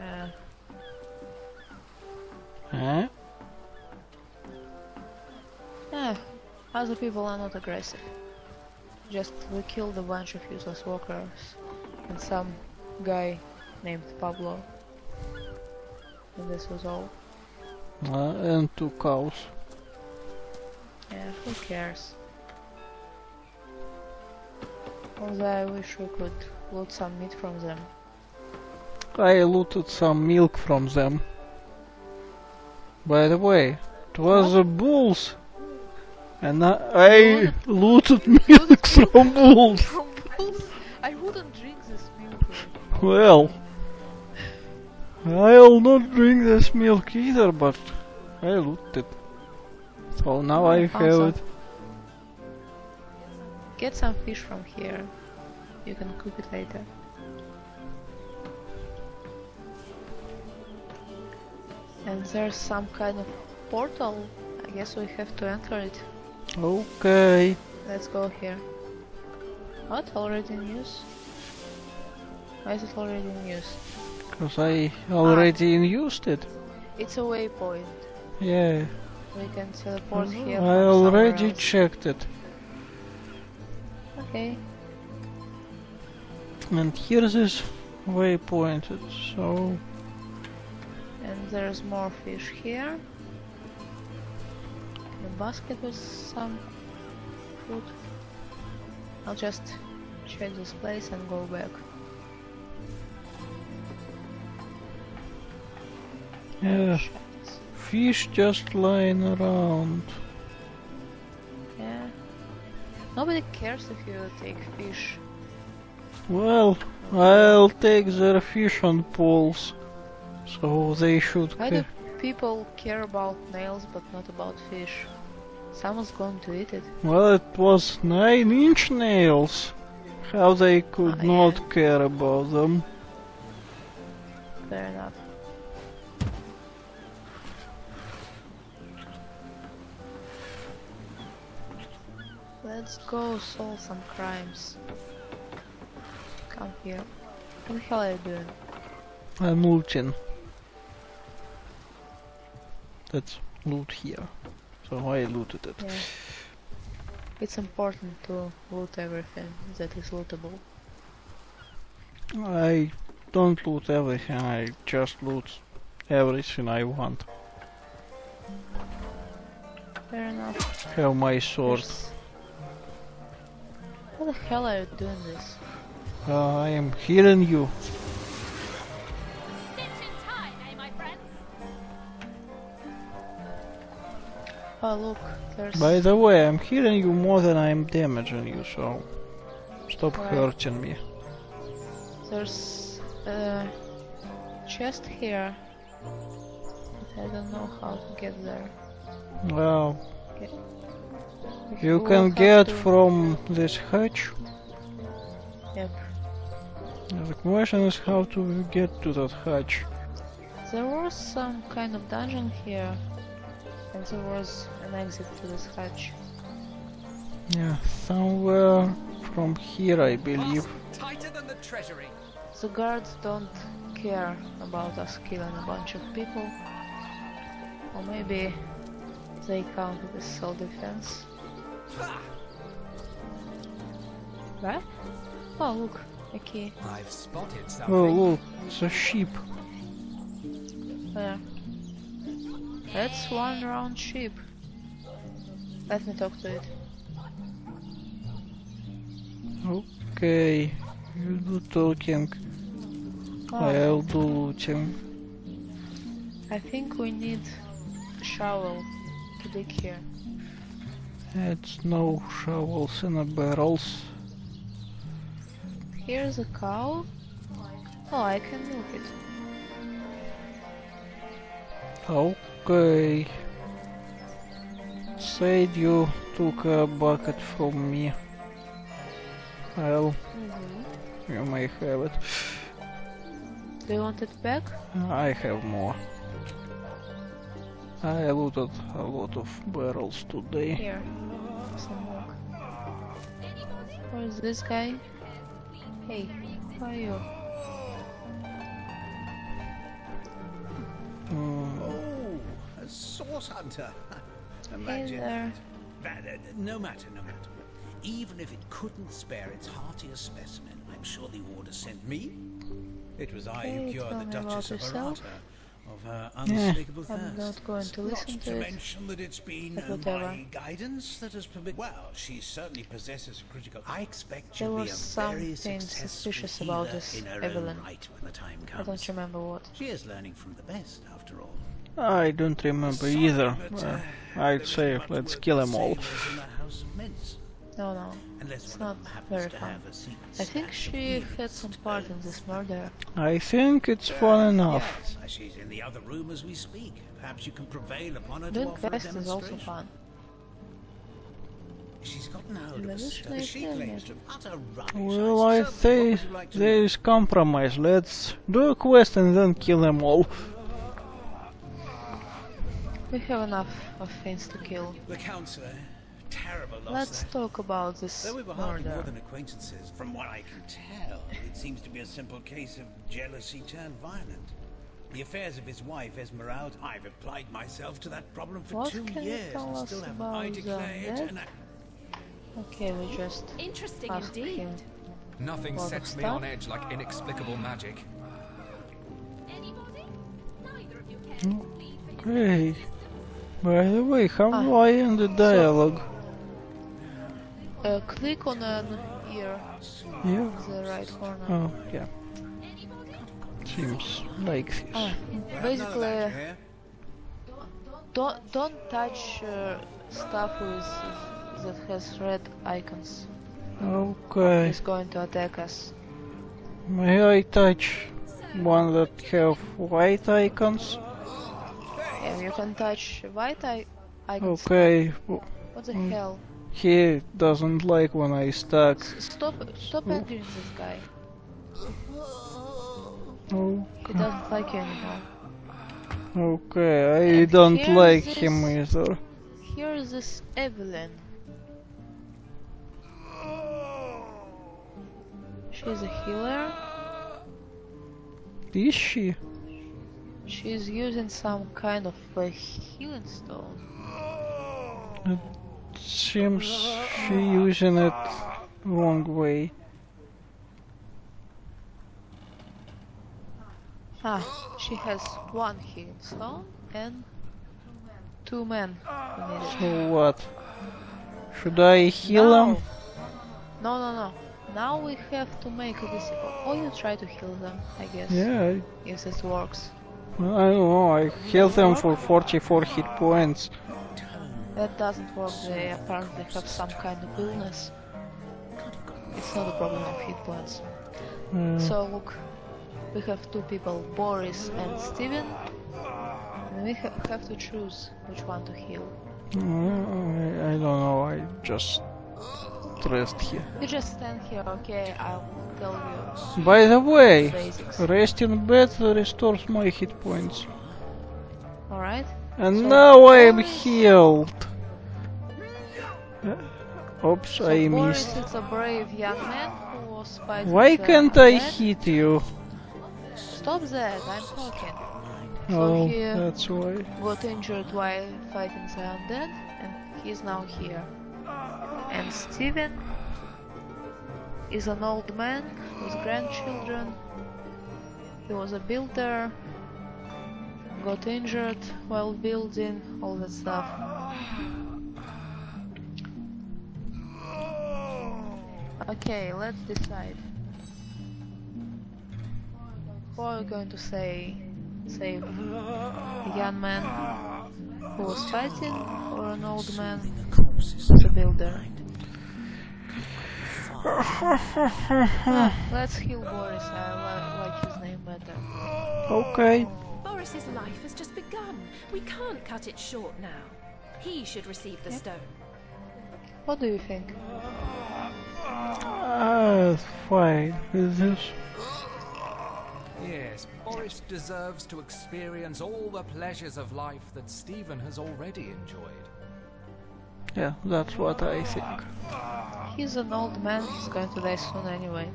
Uh, Huh? eh, other people are not aggressive. Just we killed a bunch of useless workers and some guy named Pablo. And this was all. Uh, and two cows. Yeah, who cares? Although I wish we could loot some meat from them. I looted some milk from them. By the way, it was the bulls. And I, I looted milk from bulls. From bulls? I wouldn't drink this milk. Well, I'll not drink this milk either, but I looted. So now I found have it. Get some fish from here. You can cook it later. And there's some kind of portal. I guess we have to enter it. Okay. Let's go here. What? Already in use? Why is it already in use? Because I already ah. used it. It's a waypoint. Yeah. We can teleport mm-hmm. here. I already checked it. Okay. And here's this waypointed, so And there's more fish here. A basket with some food. I'll just check this place and go back. yeah, fish just lying around. Yeah. Nobody cares if you take fish. Well, I'll take their fish on poles, so they should. Why do people care about nails but not about fish? Someone's going to eat it. Well, it was nine-inch nails. How they could Ah, not yeah. care about them? Fair enough. Let's go solve some crimes. Come here. What the hell are you doing? I'm looting. That's loot here. So I looted it. Yeah. It's important to loot everything that is lootable. I don't loot everything, I just loot everything I want. Fair enough. Have my sword. There's- How the hell are you doing this? Uh, I am healing you. Oh look, there's By the way, I'm healing you more than I'm damaging you, so stop Right. hurting me. there's a chest here. But I don't know how to get there. Well, If you can get to- from this hatch. Yep. The question is how to get to that hatch. There was some kind of dungeon here, and there was an exit to this hatch. Yeah, somewhere from here, I believe. Tighter than the treasury. The guards don't care about us killing a bunch of people. Or maybe they count it as self-defense. Ha! Right? Oh look, a key. I've spotted oh, something. Oh, look, it's a sheep. There. That's one round sheep. Let me talk to it. Okay, you do talking, Oh, I'll do looting. I think we need a shovel to dig here. It's no shovels in the barrels. Here's a cow. Oh, I can milk it. Okay. Said you took a bucket from me. Well, Mm-hmm. you may have it. Do you want it back? I have more. I looted a lot of barrels today. Here. Some milk. Where is this guy? Hey, who are you? Horse hunter. Hey Imagine there. that. But, uh, no matter, no matter. Even if it couldn't spare its heartiest specimen, I'm sure the order sent me. It was I Okay, who cured the Duchess of yourself. Arata of her unmistakable I'm not going to Not listen to to it, mention that it's been uh, my guidance that has permitted. Well, she certainly possesses a critical. I expect There she'll be was a very something suspicious about healer this in her Evelyn. own right when the time I don't remember what. She is learning from the best, after all. I don't remember either. I'd say let's kill them all. sailors in the House of Mints, No, no. It's not very fun. have a secret I think she had some part in this murder. I think it's fun enough. Yes, she's in the other room as we speak. Perhaps you can prevail upon her to offer a quest is also fun. She's gotten hold of a She claims to utter rubbish. Well, I say What would you like to know? there is compromise. Let's do a quest and then kill them all. We have enough of things to kill. The counselor, terrible loss Let's there. talk about this Though we were hardly more than acquaintances, from what I can tell, it seems to be a simple case of jealousy turned violent. The affairs of his wife, Esmeralda, I've applied myself to that problem for What two can you years tell and us still haven't I the declare it dead? an. Okay, we just Interesting asked indeed. him. Nothing Lot sets me on edge like inexplicable magic. Anybody? Neither of you cares to plead for your Okay. By the way, how Ah. do I end the dialogue? Uh, click on an ear Yeah. the right corner. Oh, yeah. Seems like this. Ah, basically, don't don't touch uh, stuff with that has red icons. Okay. It's going to attack us. May I touch one that have white icons? Yeah, you can touch white i- icons. Okay. w- What the Mm. hell? He doesn't like when I stack. S- Stop! Stop Oh. angering this guy. Oh, He doesn't like you anymore. okay. I And don't like this- him either. Here is this Evelyn. She's a healer. Is she? She's using some kind of a healing stone. It Seems she using it wrong way. Ah, she has one healing stone and two men who need it. So what? Should I heal no. them? No, no, no. Now we have to make a decision. Or you try to heal them, I guess. Yeah, If this works. I don't know. I healed them for 44 hit points. That doesn't work. They apparently have some kind of illness. It's not a problem of hit points. Uh, So look, we have two people, Boris and Steven. And we ha- have to choose which one to heal. I, I don't know. I just rest here. You just stand here, okay? I'll tell you By the way, basics. rest in bed restores my hit points. Alright? And So, now I am healed. Uh, oops, So I Boris missed. is a brave young man who was fighting Why can't I undead. hit you? Stop that, I'm talking. Oh, here- that's why. Got injured while fighting the undead, and he's now here. And Steven is an old man with grandchildren. He was a builder, got injured while building, all that stuff. Okay, let's decide. Who are we going to say save? A young man who was fighting, or an old man builder? Let's heal Boris. I li- like his name better. Okay. Boris's life has just begun. We can't cut it short now. He should receive the stone. What do you think? Ah, fine with this. Yes, Boris deserves to experience all the pleasures of life that Stephen has already enjoyed. Yeah, that's what I think. He's an old man. He's going to die soon anyway.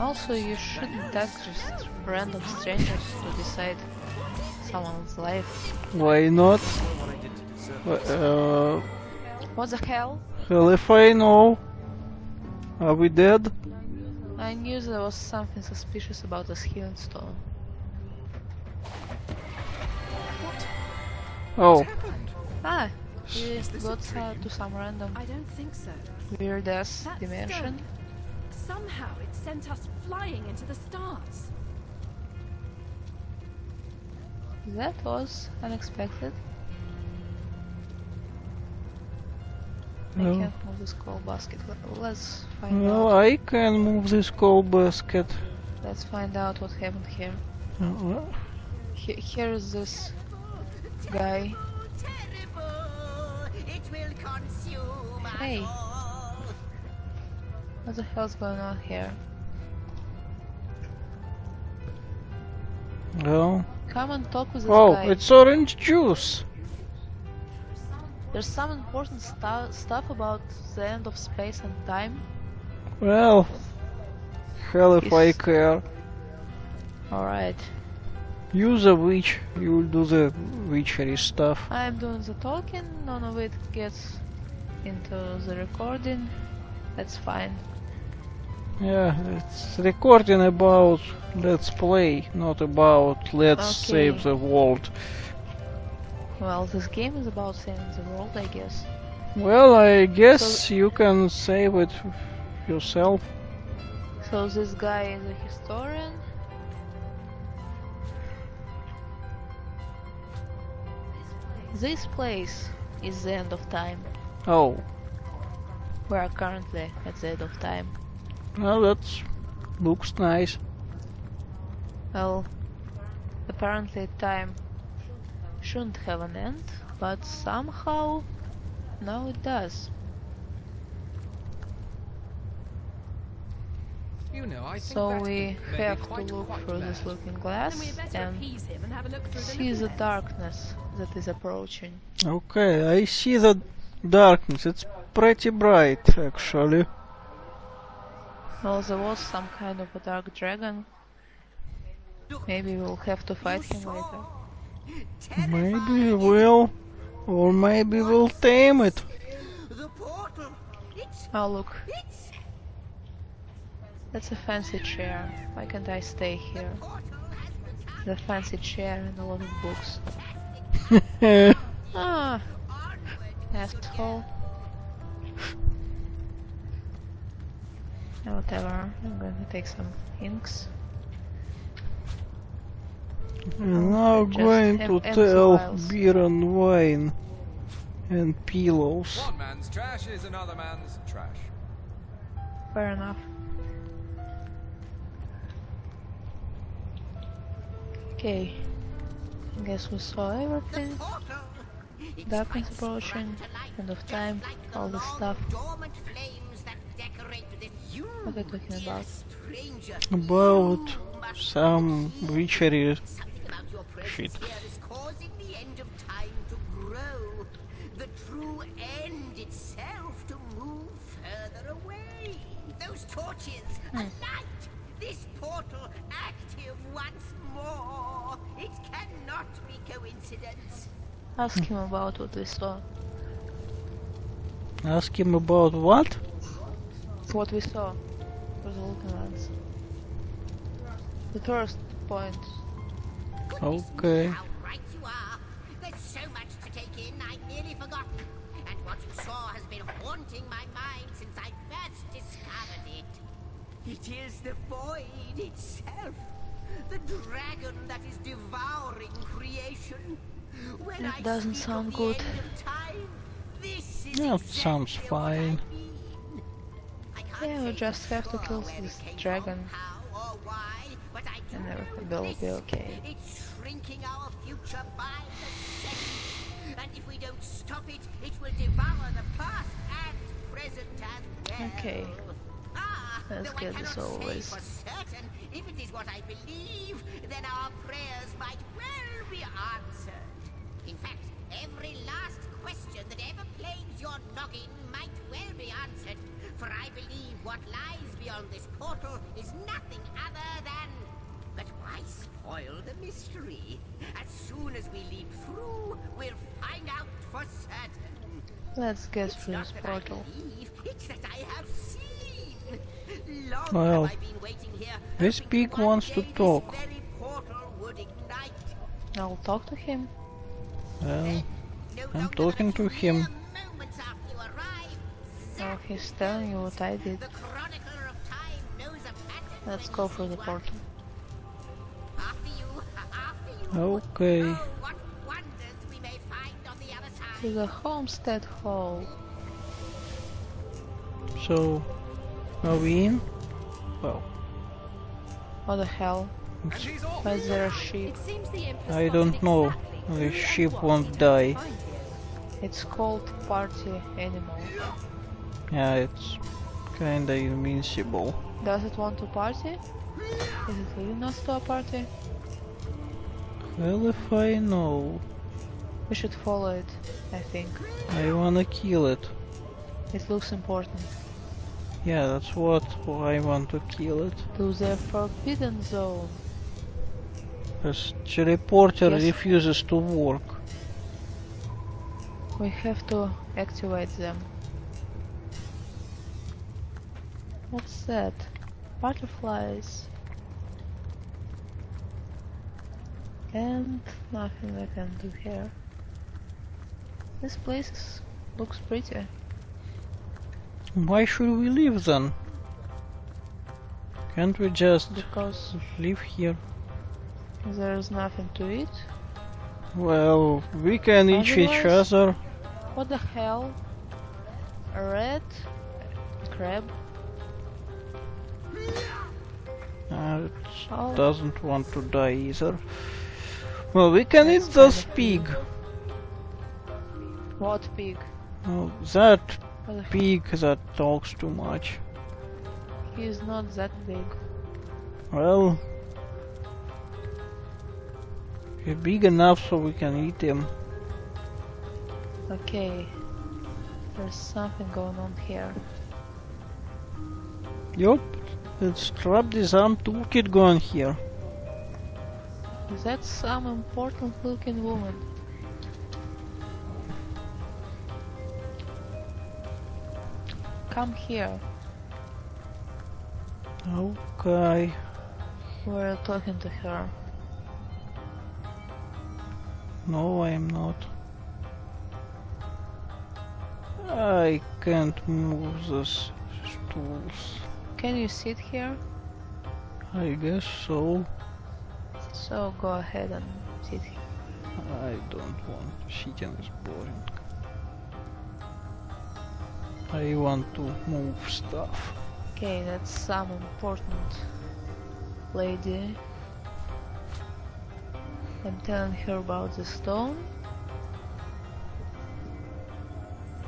Also, you shouldn't ask just random strangers to decide someone's life. Why not? Uh, What the hell? hell if I know. Are we dead? I knew there was something suspicious about this healing stone. Oh, Ah, we got uh, to some random I don't think so. weird ass dimension. stone. Somehow it sent us flying into the stars. That was unexpected. I can't move this coal basket. Let- Let's find well, out. I can move this coal basket. Let's find out what happened here. Uh, He- here is this guy. Terrible! It will consume us Hey. all. What the hell's going on here? well. Come and talk with this Oh, guy. it's orange juice. There's some important stu- stuff about the end of space and time. Well, hell if I care. Alright. Use a witch, you'll do the witchery stuff. I'm doing the talking, none of it gets into the recording. That's fine. Yeah, it's recording about let's play, not about let's Okay. save the world. Well, this game is about saving the world, I guess. Well, I guess you can save it yourself. So this guy is a historian. This place is the end of time. Oh, We are currently at the end of time. well, that looks nice. Well, apparently time shouldn't have an end, but somehow now it does. You know, I think So that we have to look quite through this looking glass we and appease him and have a look through the see little the lens. darkness that is approaching. Okay, I see the darkness. It's pretty bright, actually. Well, there was some kind of a dark dragon. Maybe we'll have to fight him later. Maybe we'll, or maybe we'll tame it. The portal. It's Oh, look, it's that's a fancy chair. Why can't I stay here? portal has returned The fancy chair and a lot of books. Ah, onward. asshole. Ah, Whatever, I'm going to take some inks. I'm now Just going to tell vials. beer and wine and pillows. One man's trash is another man's trash. Fair enough. Okay. I guess we saw everything. Portal. Its Darkness approaching, sprung to life, end of time, like the all this stuff. dormant flames that decorate this. You, What are you talking about? About some witchery Something about your presence Shit. here is the end of time to grow. The true end itself to move further away. Those torches, a light. This portal active once more. It cannot be coincidence. Ask him about what we saw. Ask him about what? What we saw. For the looking glass. The first point. Goodness me, Okay. how right you are. There's so much to take in, I'd nearly forgotten. And what you saw has been haunting my mind since I first discovered it. It is the void itself. The dragon that is devouring creation. When That I doesn't sound good. end time, this is Yeah, exactly sounds what I fine. mean. I Yeah, we say just have to kill this dragon. From, how or why, but I And know everything will be okay. It's shrinking our future by the second. And if we don't stop it, it will devour the past and present as well. Okay. Ah, Let's get this cannot over with. If it is what I believe, then our prayers might well be answered. In fact, every last question that ever plagues your noggin might well be answered, for I believe what lies beyond this portal is nothing other than. But why spoil the mystery? As soon as we leap through, we'll find out for certain. Let's get through this portal. Believe, it's that I have seen. Long Well, have I been waiting here, this hoping pig wants to talk. very portal would ignite. I'll talk to him. Well, I'm talking to him. mere moments after you arrive, Oh, he's telling you what I did. the chronicler of time knows a pattern Let's go he through the sees portal. After you, after you. okay. Oh, what wonders we may find on the other To the homestead hall. So, are we in? Well, What the hell? And she's off! Why is there a sheep? It seems the imp has I don't know. The who and sheep won't die. hopes to find here. It's called party animal. yeah, it's kinda invincible. Does it want to party? Is it leading us to a party? Well, if I know, We should follow it, I think. I wanna kill it. It looks important. Yeah, that's what I want to kill it. To the forbidden zone. This teleporter Yes. refuses to work. We have to activate them. What's that? Butterflies. And nothing I can do here. This place looks pretty. Why should we leave then? Can't we just Because live here? there's nothing to eat. Well, we can eat each other. What the hell? A red crab? Uh, it Oh, doesn't want to die either. Well, we can That's eat this pig. what pig? Oh, that The that talks too much. He's not that big. Well, he's big enough so we can eat him. Okay. There's something going on here. Yup, it's trap disarm toolkit going here. Is that some important looking woman? Come here. Okay. We're talking to her. No, I'm not. I can't move these stools. Can you sit here? I guess so. So go ahead and sit here. I don't want sitting is boring. I want to move stuff. Okay, that's some important lady. I'm telling her about the stone.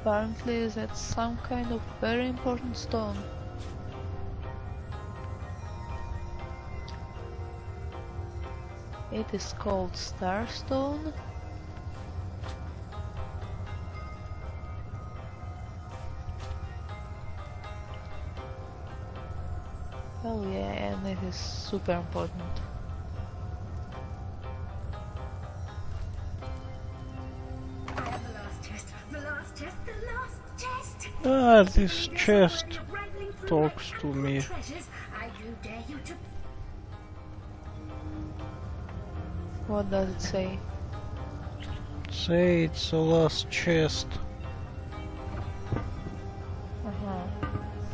Apparently that's some kind of very important stone. It is called Starstone. Is super important. The last chest, the last chest, the last chest. Ah, this chest I'm rifling through talks to me. Treasures. I do dare you to What does it say? Say it's the last chest.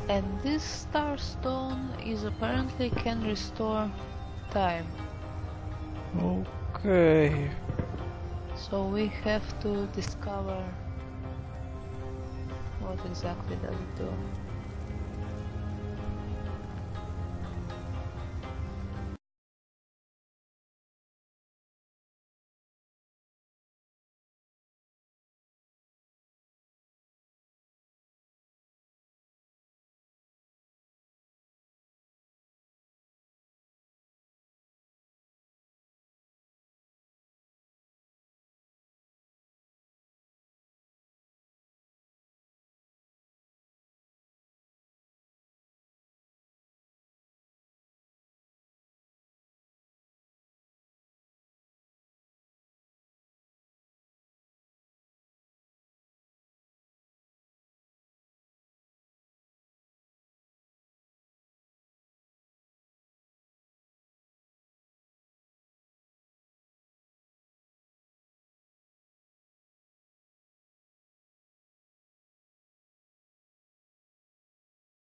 And this star stone is apparently can restore time. Okay. So we have to discover what exactly does it do.